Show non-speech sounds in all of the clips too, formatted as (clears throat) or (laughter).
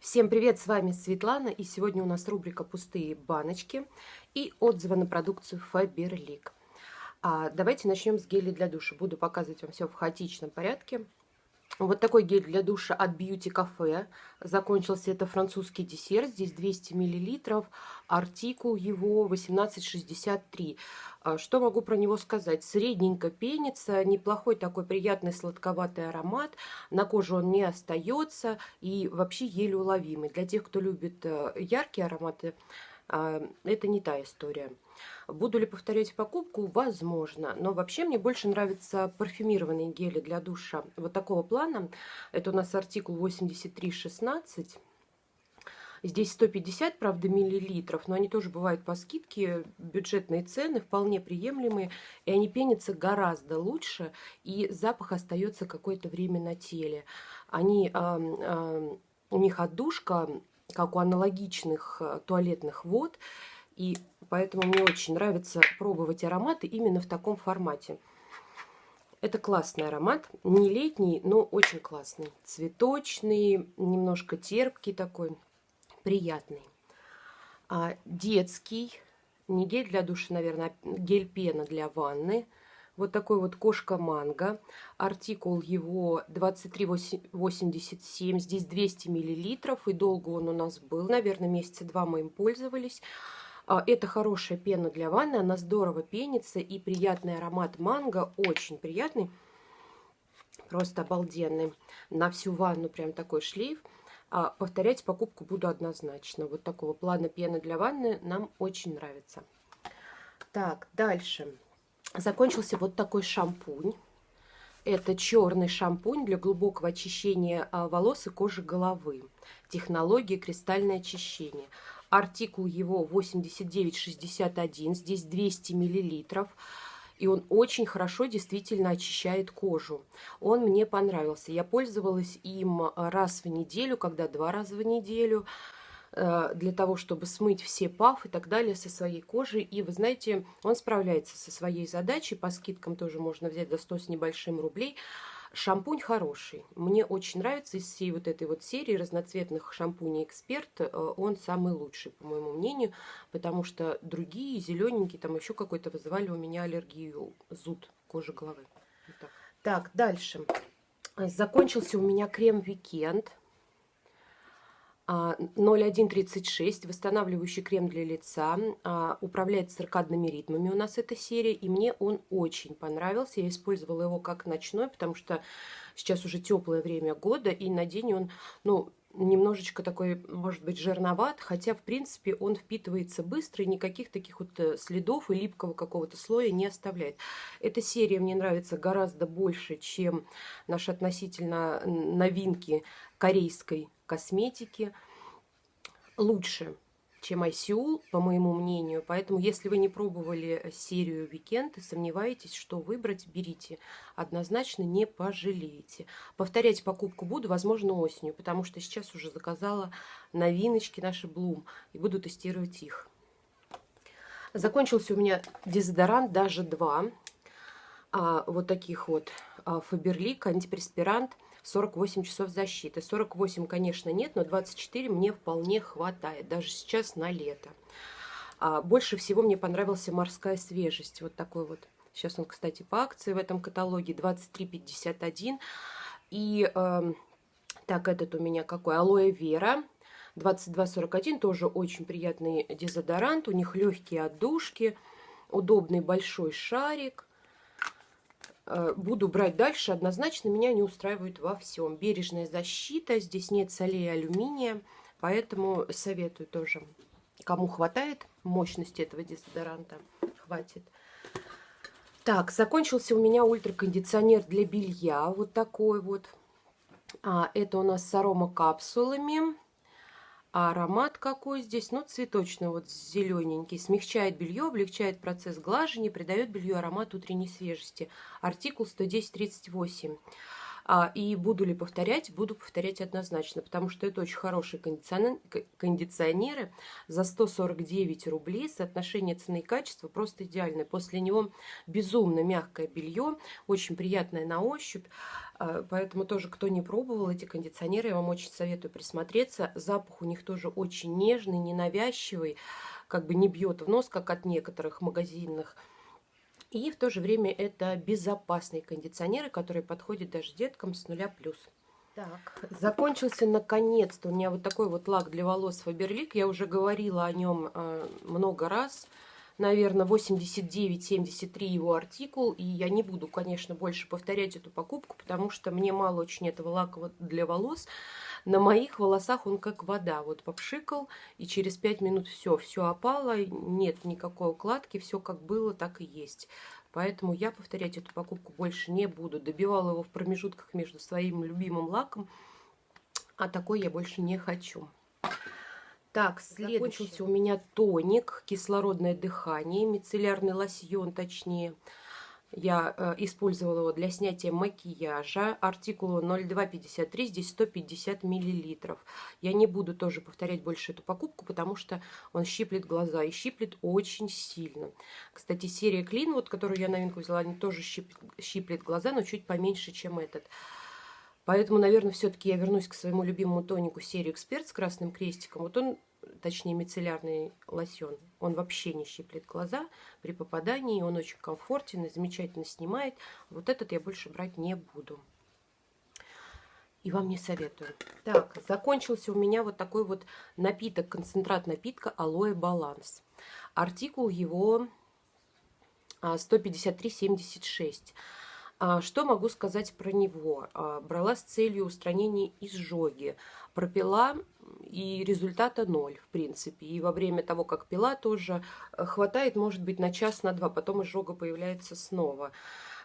Всем привет, с вами Светлана, и сегодня у нас рубрика «Пустые баночки» и отзывы на продукцию Faberlic. А, давайте начнем с геля для душа. Буду показывать вам все в хаотичном порядке. Вот такой гель для душа от Beauty Cafe. Закончился это французский десерт. Здесь 200 мл. Артикул его 1863. А, что могу про него сказать? Средненько пенится. Неплохой такой приятный сладковатый аромат. На коже он не остается. И вообще еле уловимый. Для тех, кто любит э, яркие ароматы, это не та история. Буду ли повторять покупку? Возможно. Но вообще мне больше нравятся парфюмированные гели для душа вот такого плана. Это у нас артикул 8316. Здесь 150, правда, миллилитров, но они тоже бывают по скидке. Бюджетные цены вполне приемлемые. И они пенятся гораздо лучше. И запах остается какое-то время на теле. Они, у них отдушка, как у аналогичных э, туалетных вод. И поэтому мне очень нравится пробовать ароматы именно в таком формате. Это классный аромат, не летний, но очень классный. Цветочный, немножко терпкий такой, приятный. А, детский, не гель для душа, наверное, а гель-пена для ванны. Вот такой вот кошка-манго. Артикул его 2387. Здесь 200 миллилитров. И долго он у нас был. Наверное, месяца два мы им пользовались. А, это хорошая пена для ванны, она здорово пенится и приятный аромат манго, очень приятный, просто обалденный. На всю ванну прям такой шлейф. А повторять покупку буду однозначно. Вот такого плана пены для ванны нам очень нравится. Так, дальше. Закончился вот такой шампунь. Это черный шампунь для глубокого очищения а, волос и кожи головы. Технология кристальное очищение. Артикул его 8961, здесь 200 миллилитров. И он очень хорошо действительно очищает кожу. Он мне понравился. Я пользовалась им раз в неделю, когда два раза в неделю для того, чтобы смыть все паф и так далее со своей кожи. И вы знаете, он справляется со своей задачей. По скидкам тоже можно взять за 100 с небольшим рублей. Шампунь хороший. Мне очень нравится из всей вот этой вот серии разноцветных шампуней «Эксперт». Э, он самый лучший, по моему мнению, потому что другие, зелененькие, там еще какой-то вызывали у меня аллергию, зуд кожи головы. Вот так. так, дальше. Закончился у меня крем «Weekend». 0136, а, восстанавливающий крем для лица, а, управляет циркадными ритмами у нас эта серия, и мне он очень понравился. Я использовала его как ночной, потому что сейчас уже теплое время года, и на день он, ну, немножечко такой, может быть, жирноват, хотя, в принципе, он впитывается быстро и никаких таких вот э, следов и липкого какого-то слоя не оставляет. Эта серия мне нравится гораздо больше, чем наши относительно новинки корейской косметики лучше, чем ICU, по моему мнению. Поэтому, если вы не пробовали серию Weekend и сомневаетесь, что выбрать, берите. Однозначно не пожалеете. Повторять покупку буду, возможно, осенью, потому что сейчас уже заказала новиночки наши Bloom и буду тестировать их. Закончился у меня дезодорант, даже два. А, вот таких вот Фаберлик, антипреспирант – 48 часов защиты. 48, конечно, нет, но 24 мне вполне хватает, даже сейчас на лето. А больше всего мне понравился морская свежесть. Вот такой вот. Сейчас он, кстати, по акции в этом каталоге 23,51. И э, так, этот у меня какой? Алоэ Вера. 22,41. Тоже очень приятный дезодорант. У них легкие отдушки. Удобный большой шарик. Э, буду брать дальше, однозначно меня не устраивает во всем. Бережная защита, здесь нет солей и алюминия, поэтому советую тоже. Кому хватает мощности этого дезодоранта, хватит. Так, закончился у меня ультракондиционер для белья, вот такой вот. А, это у нас с аромакапсулами. А аромат какой здесь? Ну, цветочный, вот зелененький. Смягчает белье, облегчает процесс глажения, придает белью аромат утренней свежести. Артикул 11038. А, и буду ли повторять? Буду повторять однозначно, потому что это очень хорошие кондиционеры. За 149 рублей соотношение цены и качества просто идеальное. После него безумно мягкое белье, очень приятное на ощупь. А, поэтому тоже, кто не пробовал эти кондиционеры, я вам очень советую присмотреться. Запах у них тоже очень нежный, ненавязчивый, как бы не бьет в нос, как от некоторых магазинных и в то же время это безопасные кондиционеры, которые подходят даже деткам с нуля плюс. Так, закончился наконец-то у меня вот такой вот лак для волос Faberlic. Я уже говорила о нем э, много раз. Наверное, 89-73 его артикул. И я не буду, конечно, больше повторять эту покупку, потому что мне мало очень этого лака для волос. На моих волосах он как вода. Вот попшикал, и через 5 минут все, все опало, нет никакой укладки, все как было, так и есть. Поэтому я повторять эту покупку больше не буду. Добивала его в промежутках между своим любимым лаком, а такой я больше не хочу. Так, следующий у меня тоник, кислородное дыхание, мицеллярный лосьон точнее. Я э, использовала его для снятия макияжа. Артикул 0253, здесь 150 миллилитров. Я не буду тоже повторять больше эту покупку, потому что он щиплет глаза и щиплет очень сильно. Кстати, серия Clean, вот, которую я новинку взяла, они тоже щиплет, щиплет глаза, но чуть поменьше, чем этот. Поэтому, наверное, все-таки я вернусь к своему любимому тонику серии Эксперт с красным крестиком. Вот он точнее мицеллярный лосьон, он вообще не щиплет глаза при попадании, он очень комфортен и замечательно снимает. Вот этот я больше брать не буду. И вам не советую. Так, закончился у меня вот такой вот напиток, концентрат напитка Алоэ Баланс. Артикул его 153,76. А, а, что могу сказать про него? А, брала с целью устранения изжоги. Пропила и результата ноль, в принципе. И во время того, как пила, тоже э, хватает, может быть, на час, на два, потом изжога появляется снова.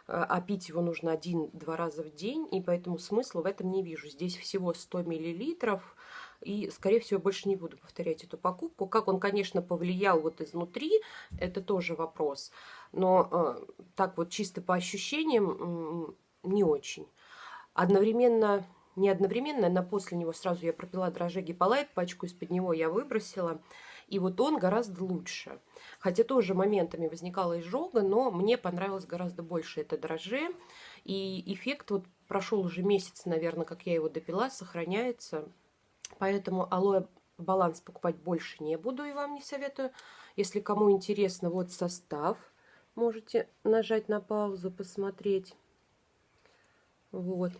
Э, а пить его нужно один-два раза в день, и поэтому смысла в этом не вижу. Здесь всего 100 миллилитров, и, скорее всего, больше не буду повторять эту покупку. Как он, конечно, повлиял вот изнутри, это тоже вопрос. Но э, так вот чисто по ощущениям не очень. Одновременно не одновременно, но после него сразу я пропила дрожжи гиполайт, пачку из-под него я выбросила. И вот он гораздо лучше. Хотя тоже моментами возникала изжога, но мне понравилось гораздо больше это дрожжи. И эффект вот прошел уже месяц, наверное, как я его допила, сохраняется. Поэтому алоэ баланс покупать больше не буду и вам не советую. Если кому интересно, вот состав. Можете нажать на паузу, посмотреть. Вот.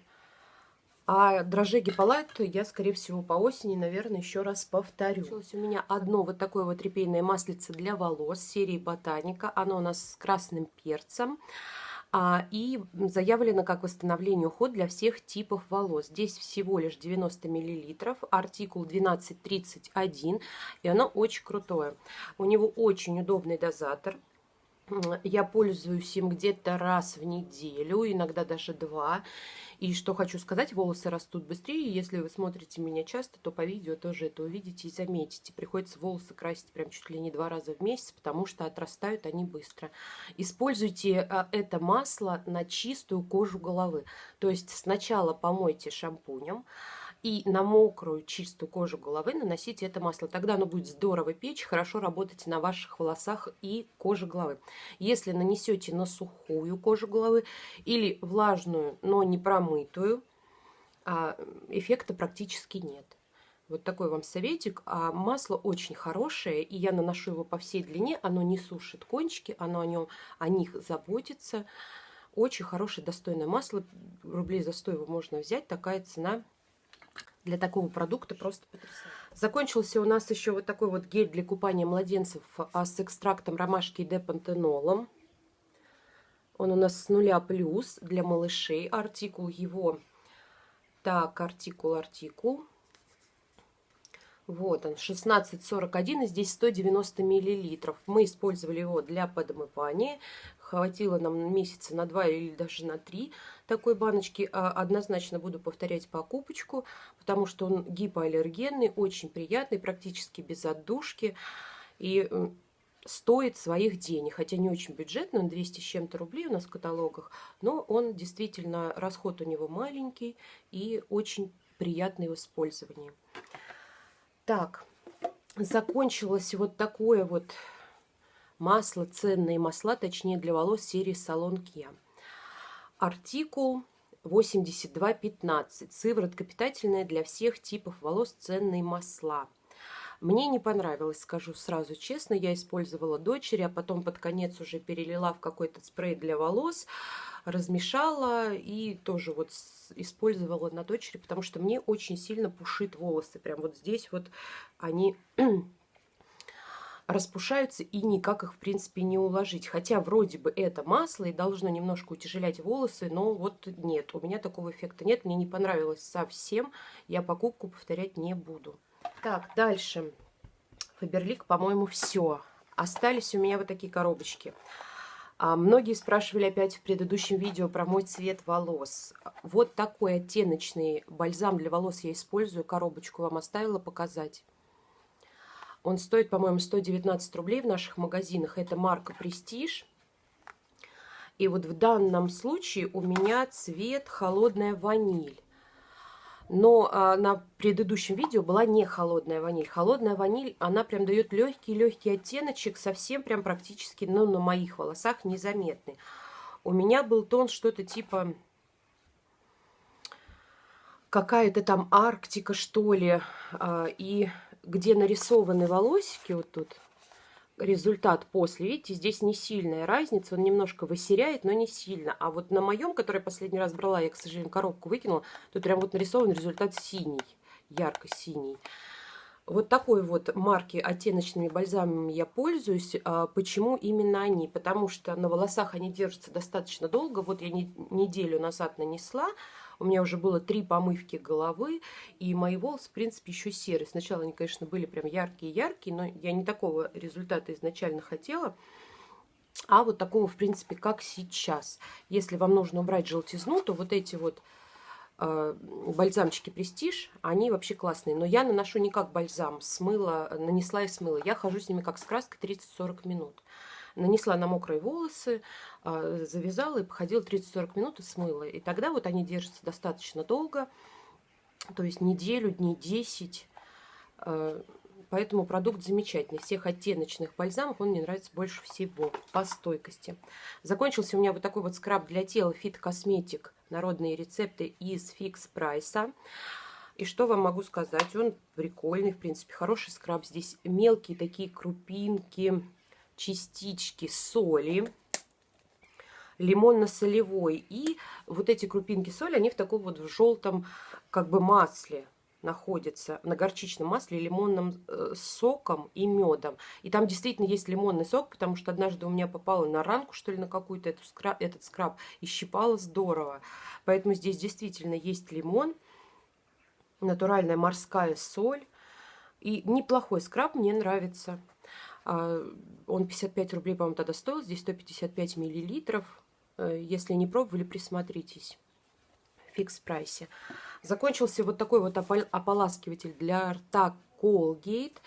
А дрожжи гиполайт я, скорее всего, по осени, наверное, еще раз повторю. Получилось у меня одно вот такое вот репейное маслице для волос серии Ботаника. Оно у нас с красным перцем. А, и заявлено как восстановление уход для всех типов волос. Здесь всего лишь 90 мл, артикул 1231, и оно очень крутое. У него очень удобный дозатор. Я пользуюсь им где-то раз в неделю, иногда даже два. И что хочу сказать, волосы растут быстрее. Если вы смотрите меня часто, то по видео тоже это увидите и заметите. Приходится волосы красить прям чуть ли не два раза в месяц, потому что отрастают они быстро. Используйте а, это масло на чистую кожу головы. То есть сначала помойте шампунем, и на мокрую чистую кожу головы наносите это масло. Тогда оно будет здорово печь, хорошо работать на ваших волосах и коже головы. Если нанесете на сухую кожу головы или влажную, но не промытую, а, эффекта практически нет. Вот такой вам советик. А масло очень хорошее, и я наношу его по всей длине. Оно не сушит кончики, оно о, нем, о них заботится. Очень хорошее, достойное масло. Рублей за 100 его можно взять. Такая цена для такого продукта просто потрясающе. Закончился у нас еще вот такой вот гель для купания младенцев а, с экстрактом ромашки и депантенолом. Он у нас с нуля плюс для малышей. Артикул его. Так, артикул, артикул. Вот он, 1641, и здесь 190 миллилитров. Мы использовали его для подмывания. Хватило нам месяца на два или даже на три такой баночки. А однозначно буду повторять покупочку, потому что он гипоаллергенный, очень приятный, практически без отдушки. И стоит своих денег. Хотя не очень бюджетный, он 200 с чем-то рублей у нас в каталогах, но он действительно, расход у него маленький и очень приятный в использовании. Так, закончилось вот такое вот масло, ценные масла, точнее для волос серии Салон Kia. Артикул 8215. Сыворотка питательная для всех типов волос, ценные масла. Мне не понравилось, скажу сразу честно. Я использовала дочери, а потом под конец уже перелила в какой-то спрей для волос, размешала и тоже вот использовала на дочери, потому что мне очень сильно пушит волосы. Прям вот здесь вот они (clears throat) распушаются и никак их, в принципе, не уложить. Хотя вроде бы это масло и должно немножко утяжелять волосы, но вот нет, у меня такого эффекта нет. Мне не понравилось совсем, я покупку повторять не буду. Так, дальше. Фаберлик, по-моему, все. Остались у меня вот такие коробочки. А, многие спрашивали опять в предыдущем видео про мой цвет волос. Вот такой оттеночный бальзам для волос я использую. Коробочку вам оставила показать. Он стоит, по-моему, 119 рублей в наших магазинах. Это марка Prestige. И вот в данном случае у меня цвет холодная ваниль. Но а, на предыдущем видео была не холодная ваниль. Холодная ваниль, она прям дает легкий-легкий оттеночек, совсем прям практически, ну, на моих волосах незаметный. У меня был тон что-то типа какая-то там Арктика, что ли. А, и где нарисованы волосики, вот тут результат после, видите, здесь не сильная разница, он немножко высеряет, но не сильно. А вот на моем, который я последний раз брала, я, к сожалению, коробку выкинула, тут прям вот нарисован результат синий, ярко-синий. Вот такой вот марки оттеночными бальзамами я пользуюсь. А почему именно они? Потому что на волосах они держатся достаточно долго. Вот я не, неделю назад нанесла, у меня уже было три помывки головы, и мои волосы, в принципе, еще серые. Сначала они, конечно, были прям яркие-яркие, но я не такого результата изначально хотела а вот такого, в принципе, как сейчас. Если вам нужно убрать желтизну, то вот эти вот э, бальзамчики Престиж, они вообще классные. Но я наношу не как бальзам, смыла, нанесла и смыла. Я хожу с ними как с краской 30-40 минут нанесла на мокрые волосы, а, завязала и походила 30-40 минут и смыла. И тогда вот они держатся достаточно долго, то есть неделю, дней 10. А, поэтому продукт замечательный. Всех оттеночных бальзамов он мне нравится больше всего по стойкости. Закончился у меня вот такой вот скраб для тела Fit Cosmetic. Народные рецепты из Fix Прайса. И что вам могу сказать? Он прикольный, в принципе, хороший скраб. Здесь мелкие такие крупинки частички соли лимонно-солевой. И вот эти крупинки соли, они в таком вот в желтом как бы масле находятся, на горчичном масле, лимонным э, соком и медом. И там действительно есть лимонный сок, потому что однажды у меня попало на ранку, что ли, на какую-то скраб, этот скраб, и щипало здорово. Поэтому здесь действительно есть лимон, натуральная морская соль. И неплохой скраб, мне нравится. А, он 55 рублей, по-моему, тогда стоил. Здесь 155 миллилитров. Э, если не пробовали, присмотритесь. Фикс прайсе. Закончился вот такой вот ополаскиватель для рта Colgate.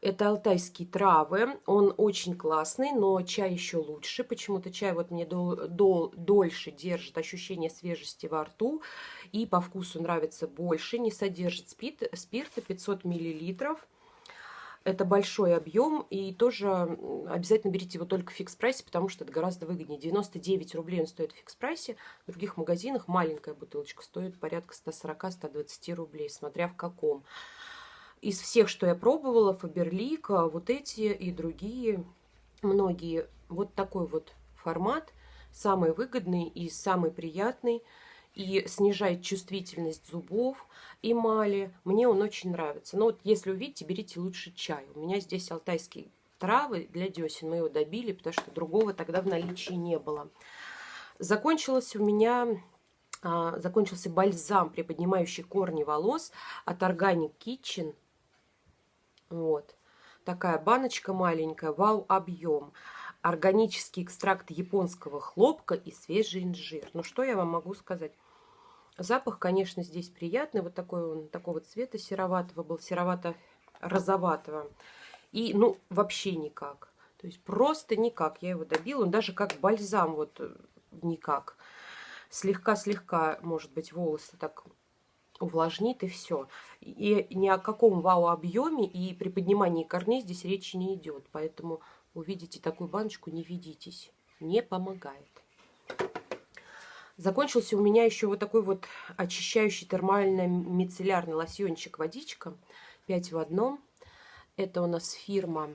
Это алтайские травы. Он очень классный, но чай еще лучше. Почему-то чай вот мне дол дол дольше держит ощущение свежести во рту. И по вкусу нравится больше. Не содержит спирт, спирта 500 миллилитров. Это большой объем, и тоже обязательно берите его только в фикс-прайсе, потому что это гораздо выгоднее. 99 рублей он стоит в фикс-прайсе, в других магазинах маленькая бутылочка стоит порядка 140-120 рублей, смотря в каком. Из всех, что я пробовала, Фаберлик, вот эти и другие, многие, вот такой вот формат, самый выгодный и самый приятный – и снижает чувствительность зубов, эмали. Мне он очень нравится. Но вот если увидите, берите лучше чай. У меня здесь алтайские травы для десен. Мы его добили, потому что другого тогда в наличии не было. Закончилось у меня а, закончился бальзам, приподнимающий корни волос от Organic Kitchen. Вот. Такая баночка маленькая, вау, объем. Органический экстракт японского хлопка и свежий инжир. Ну, что я вам могу сказать? Запах, конечно, здесь приятный. Вот такой он, такого цвета сероватого был, серовато-розоватого. И, ну, вообще никак. То есть просто никак. Я его добила. Он даже как бальзам вот э, никак. Слегка-слегка, может быть, волосы так увлажнит и все. И ни о каком вау-объеме и при поднимании корней здесь речи не идет. Поэтому увидите такую баночку, не ведитесь. Не помогает. Закончился у меня еще вот такой вот очищающий термально-мицеллярный лосьончик водичка. 5 в одном. Это у нас фирма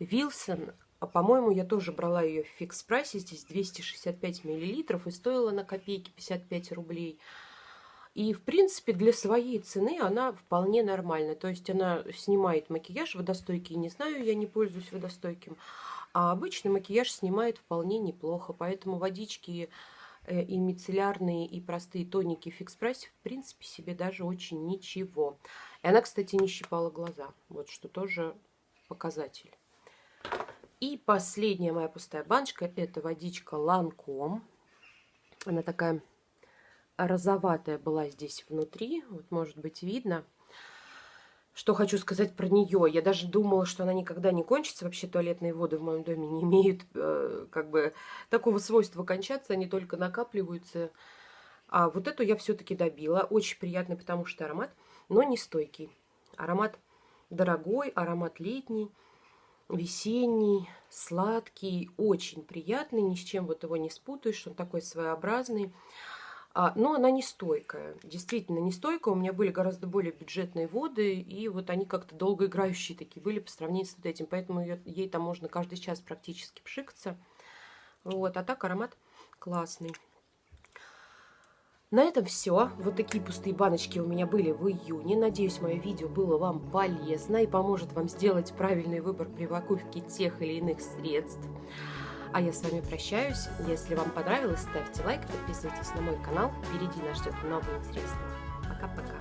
Wilson. А, по-моему, я тоже брала ее в фикс прайсе. Здесь 265 миллилитров и стоила на копейки 55 рублей. И, в принципе, для своей цены она вполне нормальная. То есть она снимает макияж водостойкий. Не знаю, я не пользуюсь водостойким. А обычный макияж снимает вполне неплохо. Поэтому водички и мицеллярные, и простые тоники фикс прайс, в принципе, себе даже очень ничего. И она, кстати, не щипала глаза. Вот что тоже показатель. И последняя моя пустая баночка – это водичка Ланком. Она такая розоватая была здесь внутри. Вот, может быть, видно. Что хочу сказать про нее. Я даже думала, что она никогда не кончится. Вообще туалетные воды в моем доме не имеют э, как бы такого свойства кончаться. Они только накапливаются. А вот эту я все-таки добила. Очень приятный, потому что аромат, но не стойкий. Аромат дорогой, аромат летний весенний, сладкий, очень приятный, ни с чем вот его не спутаешь, он такой своеобразный. А, но она не стойкая, действительно не стойкая. У меня были гораздо более бюджетные воды, и вот они как-то долгоиграющие такие были по сравнению с вот этим. Поэтому ее, ей там можно каждый час практически пшикаться. Вот, а так аромат классный. На этом все. Вот такие пустые баночки у меня были в июне. Надеюсь, мое видео было вам полезно и поможет вам сделать правильный выбор при покупке тех или иных средств. А я с вами прощаюсь. Если вам понравилось, ставьте лайк, подписывайтесь на мой канал. Впереди нас ждет новые средства. Пока-пока.